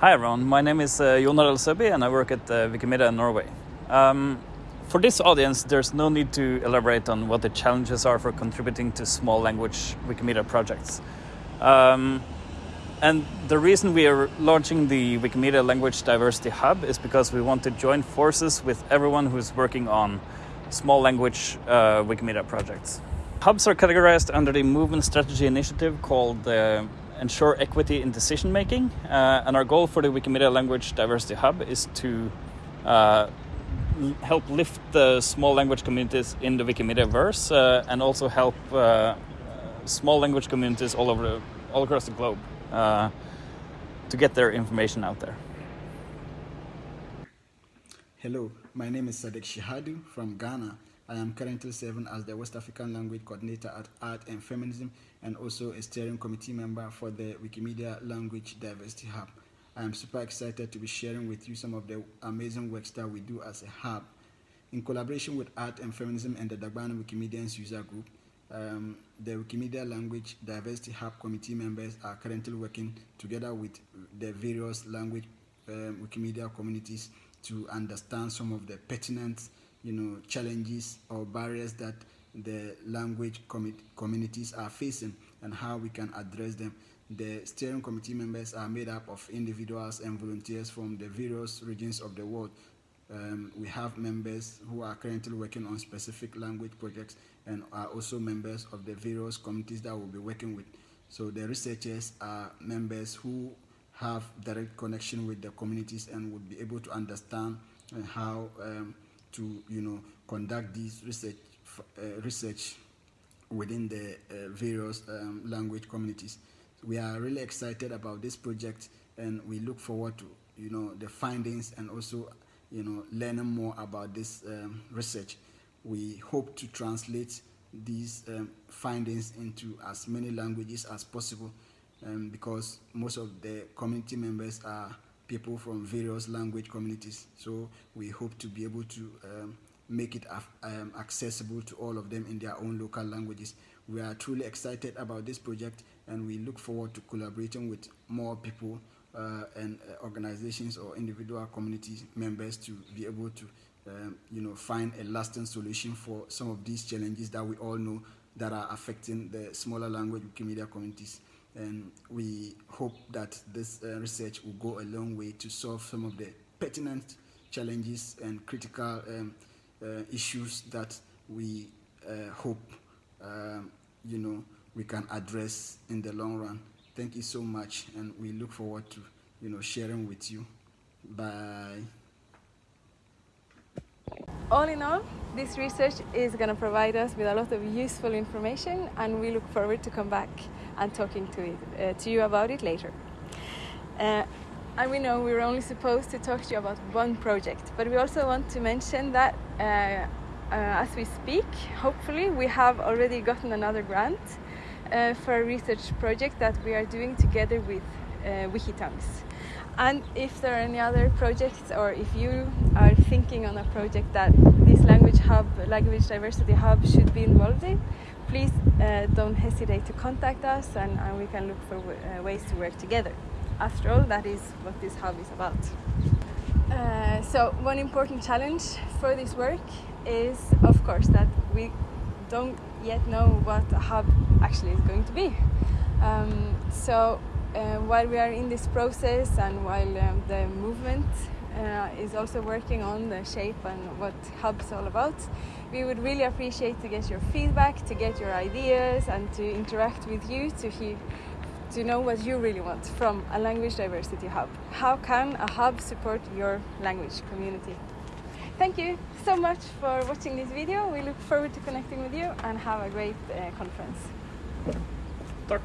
Hi everyone, my name is uh, Jon Harald Søby and I work at uh, Wikimedia Norway. Um, for this audience, there's no need to elaborate on what the challenges are for contributing to small language Wikimedia projects. Um, and the reason we are launching the Wikimedia Language Diversity Hub is because we want to join forces with everyone who's working on small language uh, Wikimedia projects. Hubs are categorized under the Movement Strategy Initiative called the ensure equity in decision making. Uh, and our goal for the Wikimedia Language Diversity Hub is to uh, help lift the small language communities in the Wikimedia verse uh, and also help uh, small language communities all over the, all across the globe uh, to get their information out there. Hello, my name is Sadik Shahadu from Ghana. I am currently serving as the West African Language Coordinator at Art and Feminism and also a steering committee member for the Wikimedia Language Diversity Hub. I am super excited to be sharing with you some of the amazing works that we do as a hub. In collaboration with Art and Feminism and the Dagbani Wikimedians user group, um, the Wikimedia Language Diversity Hub committee members are currently working together with the various language um, Wikimedia communities to understand some of the pertinent you know, challenges or barriers that the language communities are facing and how we can address them. The steering committee members are made up of individuals and volunteers from the various regions of the world. Um, we have members who are currently working on specific language projects and are also members of the various committees that we'll be working with. So the researchers are members who have direct connection with the communities and would be able to understand how um, to you know conduct this research uh, research within the uh, various um, language communities. We are really excited about this project and we look forward to you know the findings and also you know learning more about this um, research. We hope to translate these um, findings into as many languages as possible um, because most of the community members are people from various language communities. So we hope to be able to um, make it um, accessible to all of them in their own local languages. We are truly excited about this project and we look forward to collaborating with more people uh, and uh, organizations or individual community members to be able to um, you know, find a lasting solution for some of these challenges that we all know that are affecting the smaller language Wikimedia communities and we hope that this uh, research will go a long way to solve some of the pertinent challenges and critical um, uh, issues that we uh, hope um, you know we can address in the long run. Thank you so much, and we look forward to you know sharing with you. Bye. All in all, this research is going to provide us with a lot of useful information and we look forward to come back and talking to, it, uh, to you about it later. Uh, and we know we're only supposed to talk to you about one project, but we also want to mention that uh, uh as we speak, hopefully we have already gotten another grant uh, for a research project that we are doing together with uh, Wikitongues. And if there are any other projects, or if you are thinking on a project that this language hub, language diversity hub, should be involved in, please uh, don't hesitate to contact us, and, and we can look for uh, ways to work together. After all, that is what this hub is about. Uh, so, one important challenge for this work is, of course, that we don't yet know what a hub actually is going to be. Um, so while we are in this process and while um, the movement uh, is also working on the shape and what hub is all about we would really appreciate to get your feedback to get your ideas and to interact with you to hear to know what you really want from a language diversity hub. How can a hub support your language community? Thank you so much for watching this video. We look forward to connecting with you and have a great uh, conference. Tack.